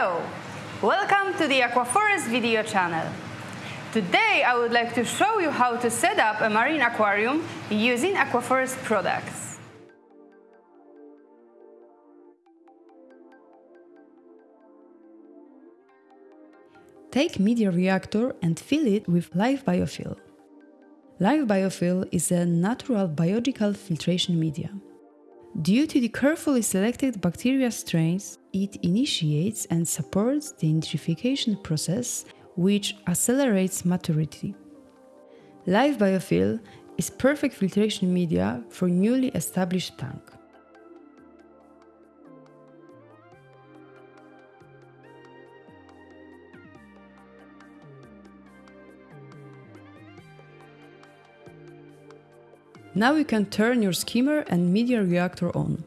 Hello! Welcome to the Aquaforest video channel. Today I would like to show you how to set up a marine aquarium using Aquaforest products. Take media reactor and fill it with live biofill. Life Bio Fil is a natural biological filtration media. Due to the carefully selected bacteria strains, it initiates and supports the nitrification process, which accelerates maturity. Life Bio Fil is perfect filtration media for newly established tank. Now you can turn your skimmer and media reactor on.